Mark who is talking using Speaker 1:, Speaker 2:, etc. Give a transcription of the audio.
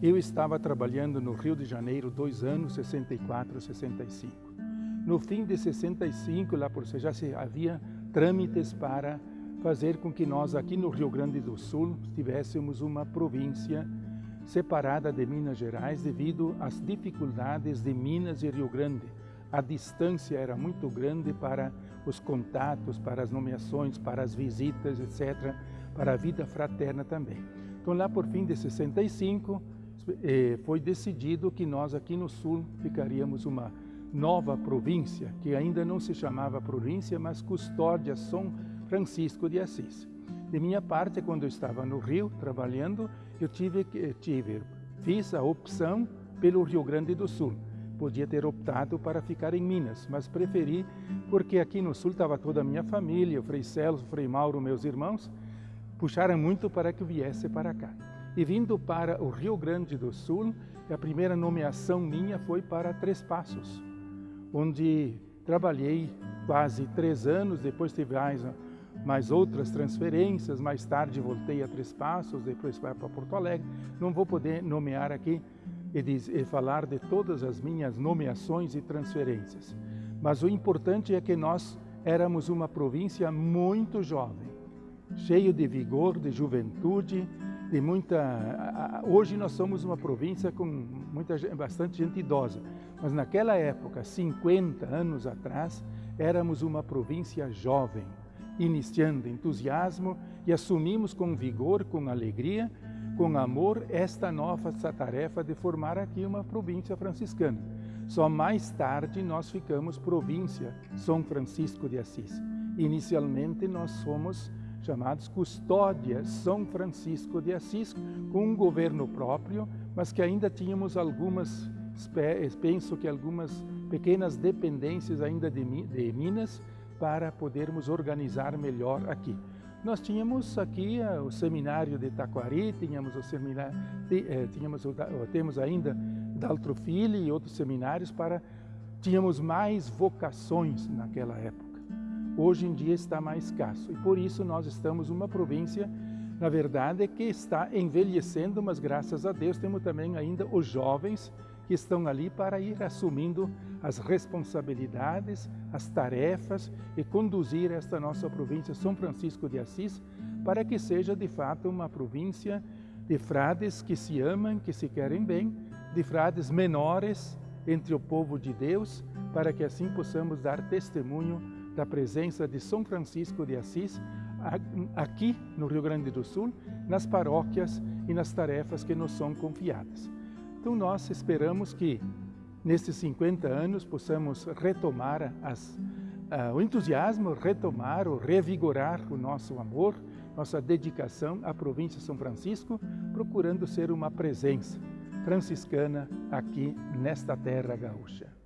Speaker 1: Eu estava trabalhando no Rio de Janeiro dois anos, 64, 65. No fim de 65, lá por já se havia trâmites para fazer com que nós aqui no Rio Grande do Sul tivéssemos uma província separada de Minas Gerais devido às dificuldades de Minas e Rio Grande. A distância era muito grande para os contatos, para as nomeações, para as visitas, etc., para a vida fraterna também. Então lá por fim de 65, eh, foi decidido que nós aqui no Sul ficaríamos uma nova província, que ainda não se chamava província, mas Custódia São Francisco de Assis. De minha parte, quando eu estava no Rio trabalhando, eu tive, tive, fiz a opção pelo Rio Grande do Sul. Podia ter optado para ficar em Minas, mas preferi porque aqui no Sul estava toda a minha família, o Frei Celso, o Frei Mauro, meus irmãos, puxaram muito para que eu viesse para cá. E vindo para o Rio Grande do Sul, a primeira nomeação minha foi para Três Passos, onde trabalhei quase três anos, depois tive mais, mais outras transferências, mais tarde voltei a Três Passos, depois para Porto Alegre. Não vou poder nomear aqui e, diz, e falar de todas as minhas nomeações e transferências. Mas o importante é que nós éramos uma província muito jovem, cheio de vigor, de juventude, de muita... Hoje nós somos uma província com muita, bastante gente idosa, mas naquela época, 50 anos atrás, éramos uma província jovem, iniciando entusiasmo e assumimos com vigor, com alegria, com amor, esta nova tarefa de formar aqui uma província franciscana. Só mais tarde nós ficamos província São Francisco de Assis. Inicialmente nós somos chamados custódias São Francisco de Assis, com um governo próprio, mas que ainda tínhamos algumas, penso que algumas pequenas dependências ainda de, Minas para podermos organizar melhor aqui. Nós tínhamos aqui uh, o seminário de Taquari, tínhamos o seminário, eh, tínhamos temos ainda Daltro Filho e outros seminários para tínhamos mais vocações naquela época hoje em dia está mais escasso. E por isso nós estamos uma província, na verdade, que está envelhecendo, mas graças a Deus temos também ainda os jovens que estão ali para ir assumindo as responsabilidades, as tarefas e conduzir esta nossa província São Francisco de Assis para que seja de fato uma província de frades que se amam, que se querem bem, de frades menores entre o povo de Deus, para que assim possamos dar testemunho da presença de São Francisco de Assis aqui no Rio Grande do Sul, nas paróquias e nas tarefas que nos são confiadas. Então nós esperamos que nesses 50 anos possamos retomar as, uh, o entusiasmo, retomar ou revigorar o nosso amor, nossa dedicação à província de São Francisco, procurando ser uma presença franciscana aqui nesta terra gaúcha.